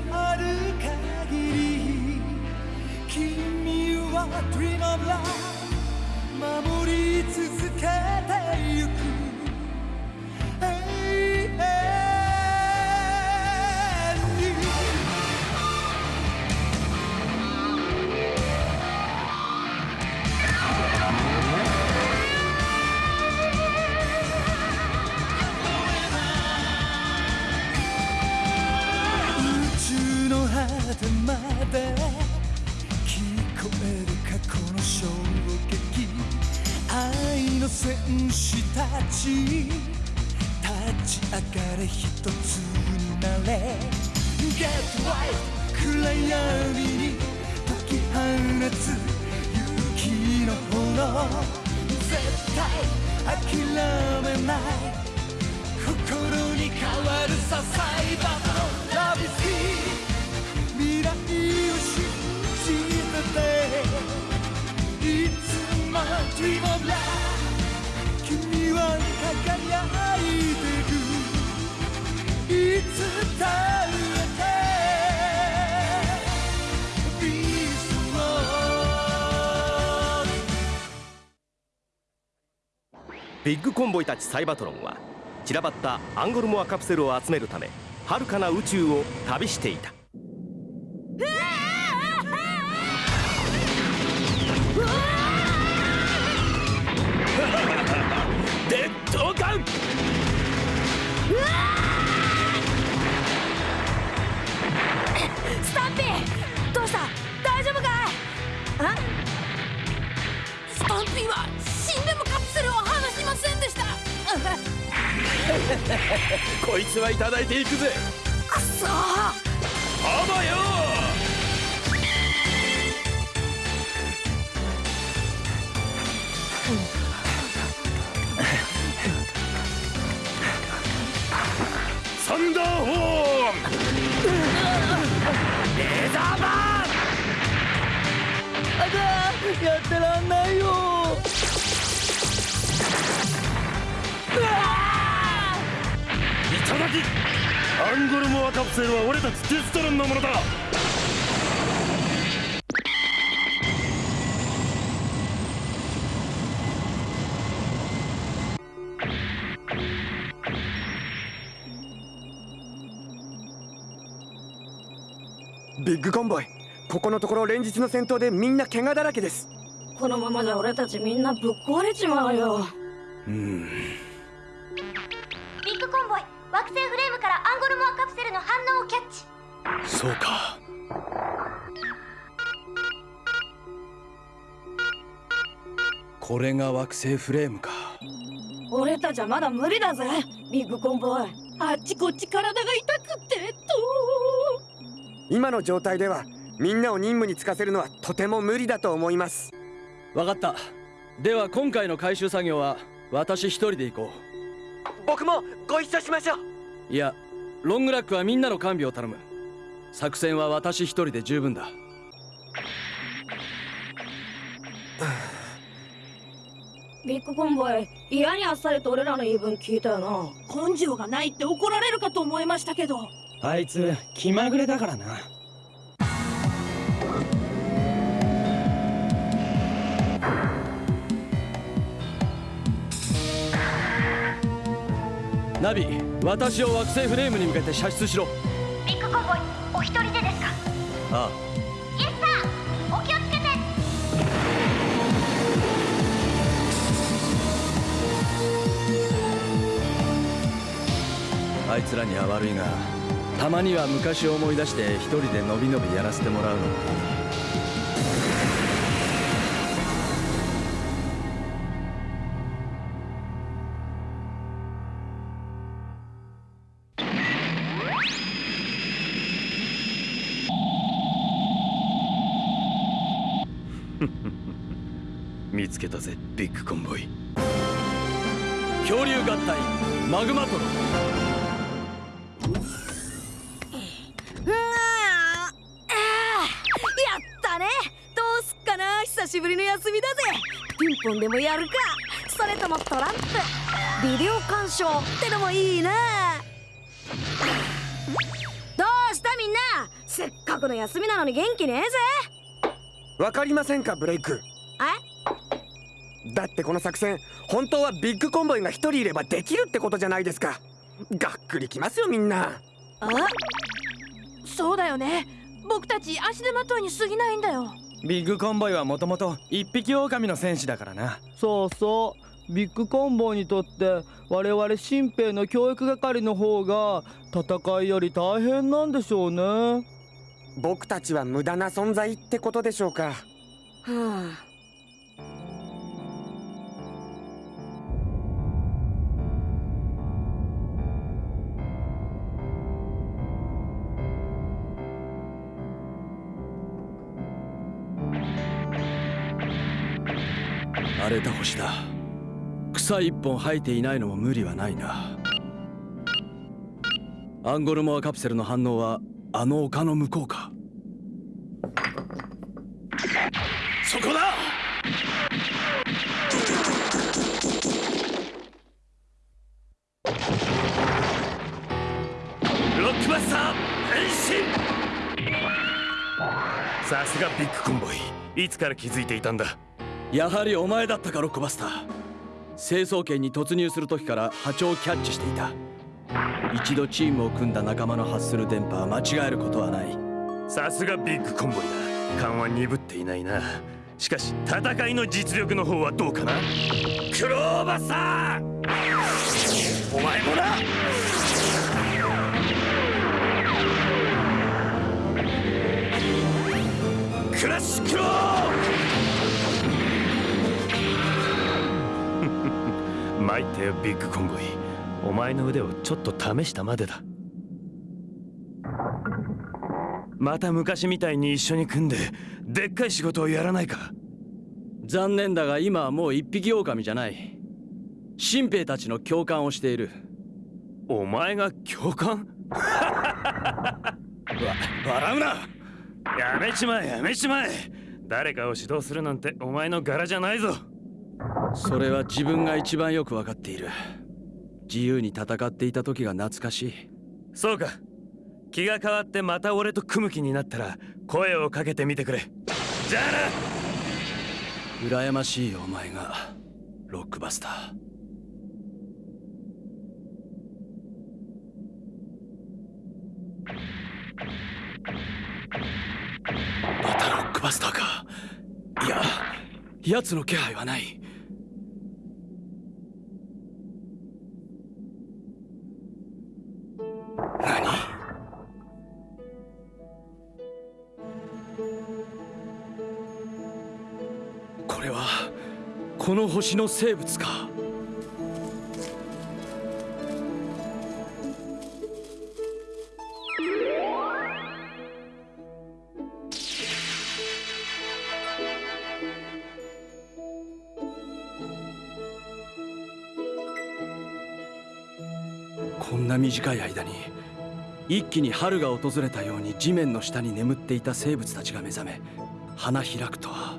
のある限り君は Dream of Love 守り続けた果てまで聞こえる過去の衝撃愛の戦士たち。立ち上がれ一つになれ。Get right 暗闇に解き放つ勇気の炎。絶対諦めない。心に変わるさサイバーのラビス Dream of Love 君は輝いてるいつだってビーストビッグコンボイたちサイバトロンは散らばったアンゴルモアカプセルを集めるため遥かな宇宙を旅していた。デッドガンスタンピーどうした？大丈夫かい？あ？スタンピーは死んでもカプセルを離しませんでした。こいつはいただいていくぜ。くそーあばよサだやってらんないよ。いただきアンゴルモアカプセルは俺たちデストロンのものだ。ビッグコンボイここのところ連日の戦闘でみんな怪我だらけです。このままじゃ俺たちみんなぶっ壊れちまうよ。うん。ビッグコンボイ惑星フレームからアンゴルモアカプセルの反応をキャッチ。そうか。これが惑星フレームか。俺たちはまだ無理だぜ。ビッグコンボイあっちこっち体が痛くてと。今の状態ではみんなを任務に就かせるのはとても無理だと思います。わかった。では今回の回収作業は私一人で行こ僕もご一緒しましょう。ういやロングラックはみんなの完備を頼む。作戦は私一人で十分だ。ビッグコンボイ嫌にあっさりと俺らの言い分聞いたよな。根性がないって怒られるかと思いましたけど。あいつ気まぐれだからなナビ私を惑星フレームに向けて射出しろ。ビッグコンボイお一人でですか？あイエスサーお気をつけて。ああいつらには悪いがたまには昔を思い出して一人でのびのびやらせてもらうのビッグコンボイ。恐竜合体マグマトロ。うわああやったね。どうすっかな。久しぶりの休みだぜ。ピンポンでもやるか。それともトランプ。ビデオ鑑賞ってのもいいなどうしたみんな。学の休みなのに元気ねえぜ。わかりませんかブレイクだってこの作戦本当はビッグコンボイが一人いればできるってことじゃないですか。がっくりきますよみんな。あそうだよね。僕たち足手まといに過ぎないんだよ。ビッグコンボイはもともと一匹狼の戦士だからな。そうそうビッグコンボイにとって我々新兵の教育係の方が戦いより大変なんでしょうね。僕たちは無駄な存在ってことでしょうかはあれた星だ。草一本生えていないのも無理はないな。アンゴルモアカプセルの反応はあの丘の向こうか。そこだ！ロックバスター変身！さすがビッグコンボイ。いつから気づいていたんだ？やはりお前だったかロックバスター。成層圏に突入する時から波長をキャッチしていた。一度チームを組んだ仲間の発する電波は間違えることはない。さすがビッグコンボイだ。勘は鈍っていないな。しかし戦いの実力の方はどうかな？クローバスター！お前もな！クラッシュクロー！参ったよビッグコンボイお前の腕をちょっと試したまでだ。また昔みたいに一緒に組んででっかい仕事をやらないか。残念だが今はもう一匹狼じゃない。新兵たちの共感をしている。お前が教官 わ笑うな！やめちまえやめちまえ。誰かを指導するなんてお前の柄じゃないぞそれは自分が一番よく分かっている。自由に戦っていた時が懐かしい。そうか。気が変わってまた俺と組む気になったら声をかけてみてくれ。じゃあ羨ましいよお前がロックバスター。またロックバスターか。いや奴の気配はないこの星の生物か。こんな短い間に一気に春が訪れたように地面の下に眠っていた生物たちが目覚め花開くとは。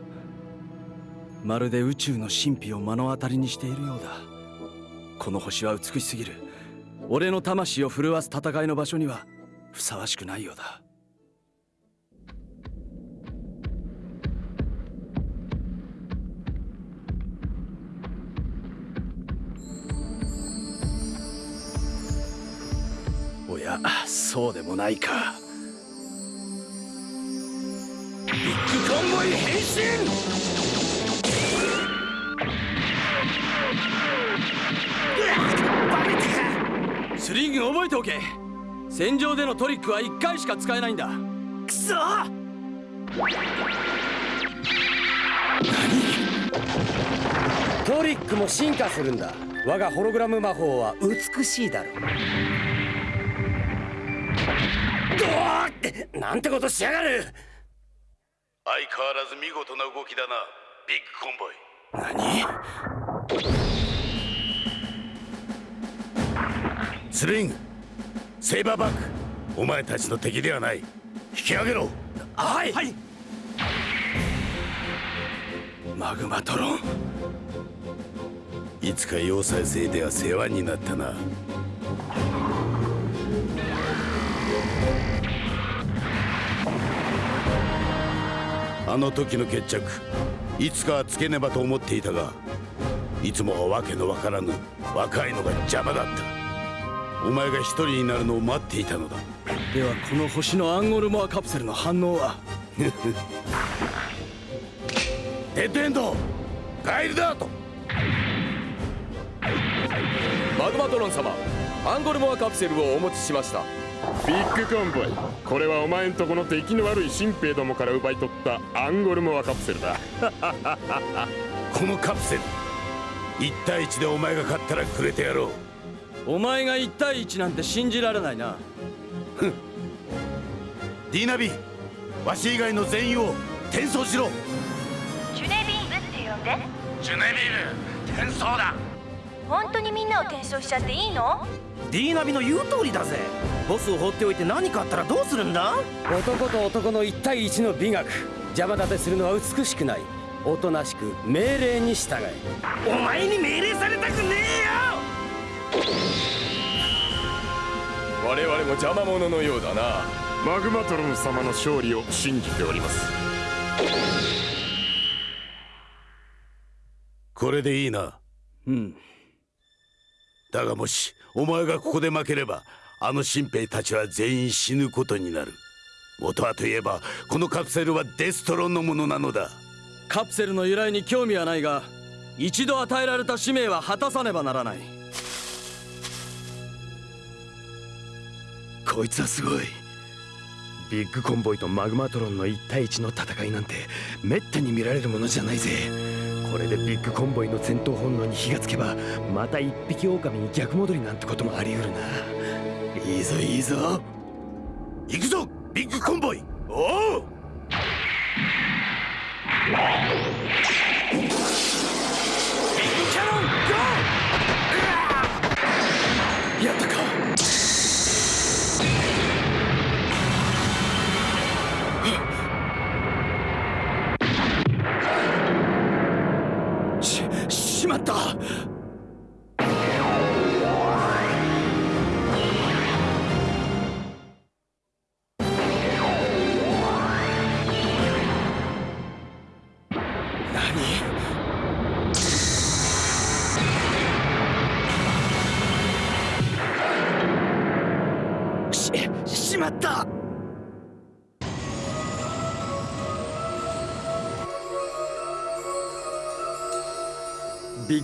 まるで宇宙の神秘を目の当たりにしているようだ。この星は美しすぎる。俺の魂を震わす戦いの場所にはふさわしくないようだ。おやそうでもないか。ビッグコンボイ変身！スリング覚えておけ。戦場でのトリックは1回しか使えないんだ。くそ。トリックも進化するんだ。我がホログラム魔法は美しいだろう。ドワーって。なんてことしやがる。相変わらず見事な動きだなビッグコンボイ。何？スリングセイバーバックお前たちの敵ではない。引き上げろ。はい、はい、マグマトロン。いつか要塞生では世話になったな。あの時の決着いつかはつけねばと思っていたがいつもは訳のわからぬ若いのが邪魔だったお前が一人になるのを待っていたのだ。ではこの星のアンゴルモアカプセルの反応は？デッドエンドガイルダートマグマトロン様アンゴルモアカプセルをお持ちしました。ビッグコンボイ。これはお前んとこの出来の悪い新兵どもから奪い取ったアンゴルモアカプセルだ。このカプセル1対1でお前が勝ったらくれてやろうお前が1対1なんて信じられないな。ふん。ディーナビわし以外の全員を転送しろ。ジュネビームって呼んで。ジュネビーム転送だ。本当にみんなを転送しちゃっていいの？ディーナビの言う通りだぜ。ボスを放っておいて何かあったらどうするんだ？男と男の1対1の美学。邪魔立てするのは美しくない。おとなしく命令に従え。お前に命令されたくねえよ我々も邪魔者のようだな。マグマトロン様の勝利を信じております。これでいいな。うん。だがもしお前がここで負ければあの新兵たちは全員死ぬことになる。元はといえばこのカプセルはデストロンのものなのだ。カプセルの由来に興味はないが一度与えられた使命は果たさねばならないこいつはすごい。ビッグコンボイとマグマトロンの1対1の戦いなんてめったに見られるものじゃないぜ。これでビッグコンボイの戦闘本能に火がつけばまた一匹狼に逆戻りなんてこともあり得るな。いいぞいいぞ。行くぞビッグコンボイ。おう！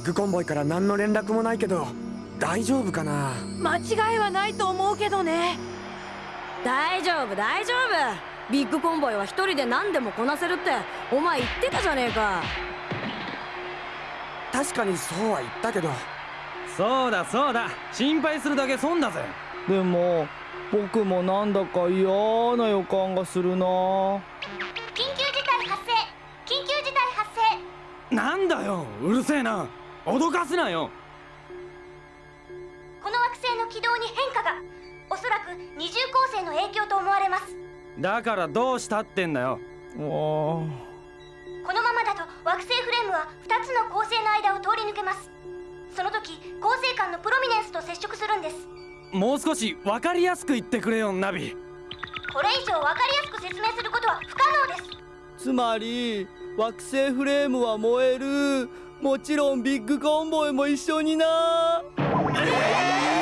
ッグコンボイから何の連絡もないけど大丈夫かな？間違いはないと思うけどね。大丈夫大丈夫。ビッグコンボイは一人で何でもこなせるってお前言ってたじゃねえか。確かにそうは言ったけど。そうだそうだ。心配するだけ損だぜ。でも僕もなんだか嫌な予感がするな。緊急事態発生緊急事態発生。なんだようるせえな脅かすなよ。この惑星の軌道に変化がおそらく二重構成の影響と思われます。だからどうしたってんだよ。おこのままだと惑星フレームは2つの恒星の間を通り抜けます。その時恒星間のプロミネンスと接触するんです。もう少し分かりやすく言ってくれよナビ。これ以上分かりやすく説明することは不可能です。つまり惑星フレームは燃えるもちろんビッグコンボイも一緒にな。えー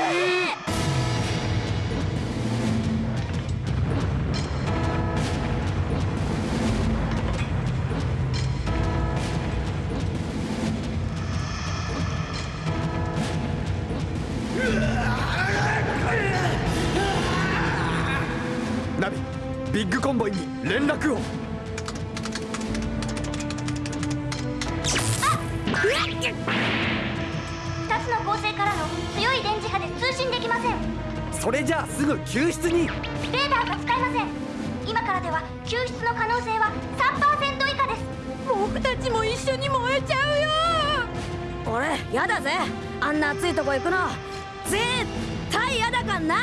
星からの強い電磁波で通信できません。それじゃあすぐ救出に。レーダーが使えません。今からでは救出の可能性は3%以下です。僕たちも一緒に燃えちゃうよ。俺やだぜ。あんな暑いとこ行くの。絶対やだかんな。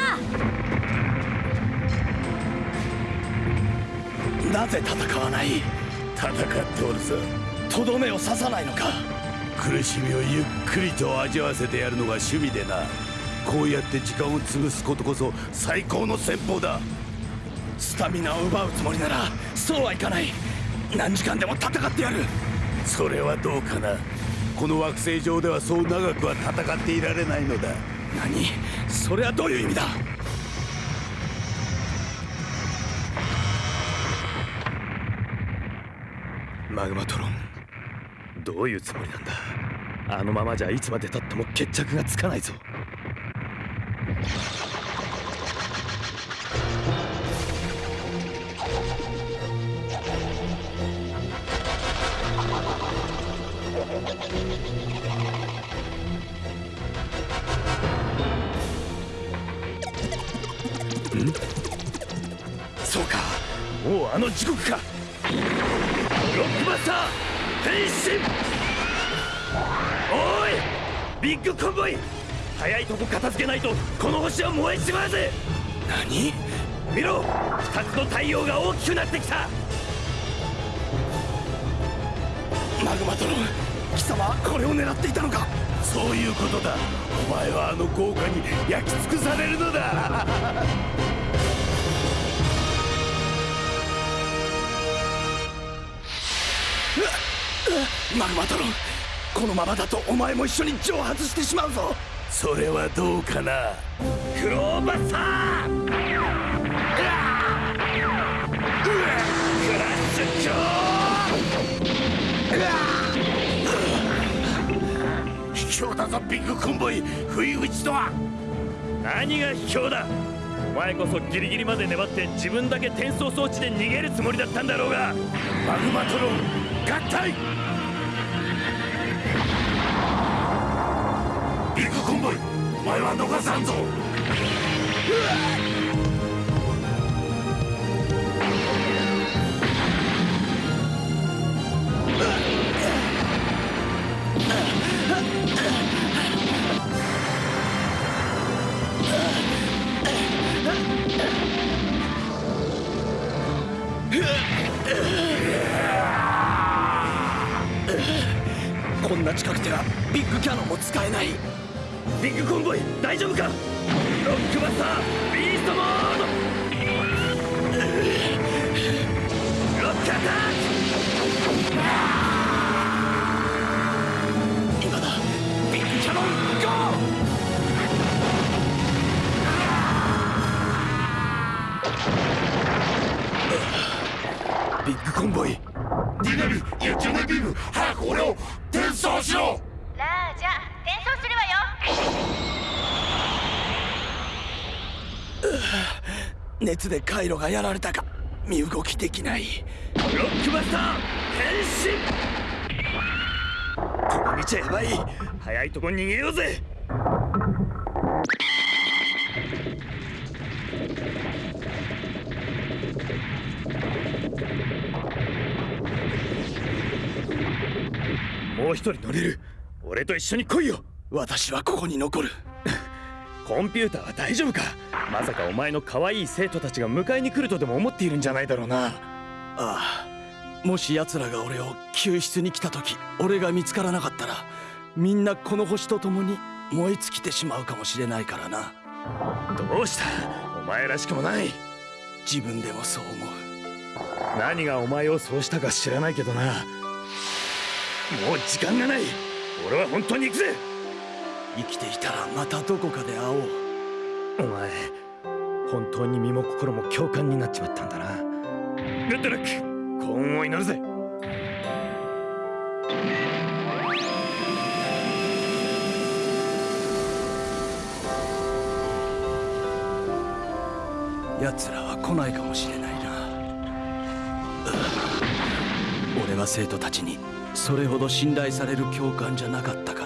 なぜ戦わない？戦っておるさとどめを刺さないのか苦しみをゆっくりと味わわせてやるのが趣味でな。こうやって時間を潰すことこそ最高の戦法だ。スタミナを奪うつもりならそうはいかない。何時間でも戦ってやる。それはどうかな。この惑星上ではそう長くは戦っていられないのだ。何？それはどういう意味だ？マグマトロ。どういうつもりなんだ？あのままじゃいつまでたっても決着がつかないぞ。ん？そうか。もうあの時刻か。変身。おいビッグコンボイ。早いとこ片付けないとこの星は燃えちまうぜ。何？見ろ二つの太陽が大きくなってきた。マグマトロン貴様はこれを狙っていたのか？そういうことだ。お前はあの豪華に焼き尽くされるのだマグマトロンこのままだとお前も一緒に蒸発してしまうぞ。それはどうかな？クローバスタークラッシュキョ卑怯だぞビッグコンボイ不意打ちとは何が卑怯だお前こそギリギリまで粘っ！て自分だけ転送装置で逃げるつもりだっ！たんだろうがマグマトロン合体前は逃さんぞ。こんな近くではビッグキャノンも使えない。ビッグコンボイ大丈夫か？ロックバスタービ熱で回路がやられたか。身動きできない。ロックバスター変身。この道はやばい。早いとこ逃げようぜ。もう一人乗れる。俺と一緒に来いよ。私はここに残る。コンピューターは大丈夫か？まさかお前の可愛い生徒たちが迎えに来るとでも思っているんじゃないだろうな。ああもし奴らが俺を救出に来た時俺が見つからなかったらみんなこの星と共に燃え尽きてしまうかもしれないからな。どうした？お前らしくもない。自分でもそう思う。何がお前をそうしたか知らないけどな。もう時間がない。俺は本当に行くぜ。生きていたらまたどこかで会おうお前本当に身も心も共感になっちまったんだな。グッドラック幸運を祈るぜ。奴らは来ないかもしれないな。俺は生徒たちにそれほど信頼される教官じゃなかったか。ら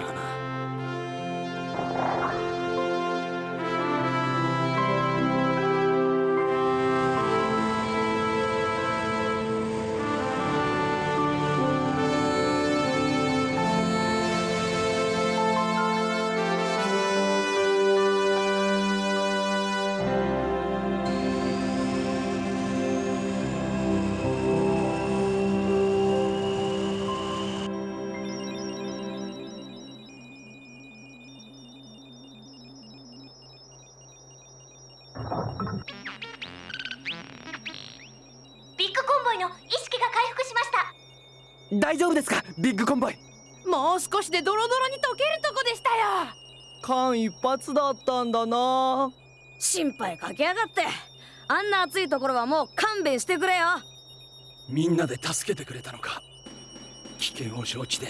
大丈夫ですかビッグコンボイ？もう少しでドロドロに溶けるとこでしたよ。間一髪だったんだな。心配かけやがって。あんな暑いところはもう勘弁してくれよ。みんなで助けてくれたのか。危険を承知で。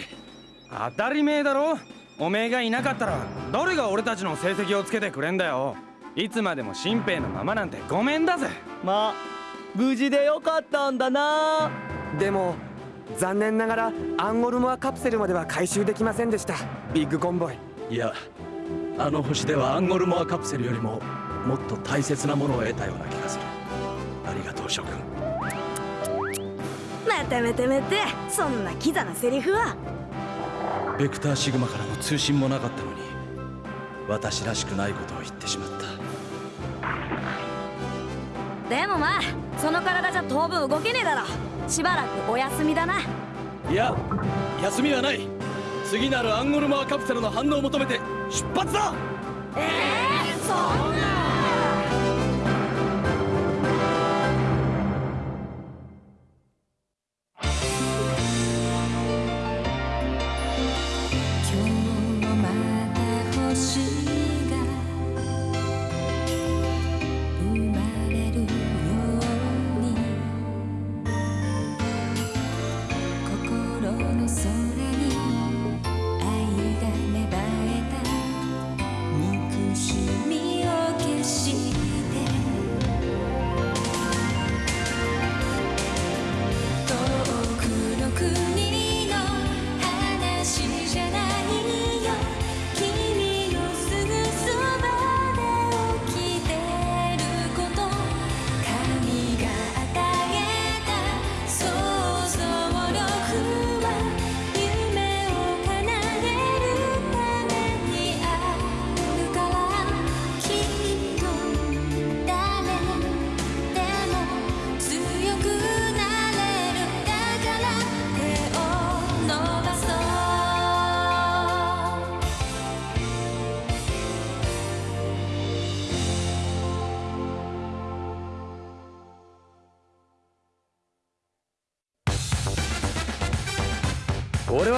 当たり前だろ。おめえがいなかったら誰が俺たちの成績をつけてくれんだよ。いつまでも新兵のままなんてごめんだぜ。まあ無事でよかったんだな。でも残念ながらアンゴルモアカプセルまでは回収できませんでした。ビッグコンボイ。いやあの星ではアンゴルモアカプセルよりももっと大切なものを得たような気がする。ありがとう諸君。またまたまたそんなキザなセリフは。ベクターシグマからの通信もなかったのに私らしくないことを言ってしまった。でもまあその体じゃ当分動けねえだろしばらくお休みだな。いや休みはない。次なるアンゴルモアカプセルの反応を求めて出発だ。ええー、そんな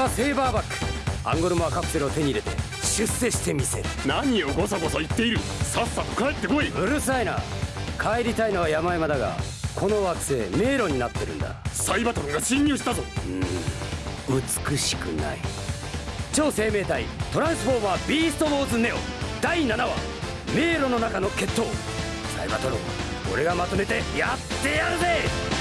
俺はセイバーバック。アンゴルモアカプセルを手に入れて出世してみせる。何をゴソゴソ言っている。さっさと帰ってこい。うるさいな。帰りたいのは山々だがこの惑星迷路になってるんだ。サイバトルが侵入したぞ。うん。美しくない。超生命体トランスフォーマービーストウォーズネオ。第7話迷路の中の決闘。サイバトロン俺がまとめてやってやるぜ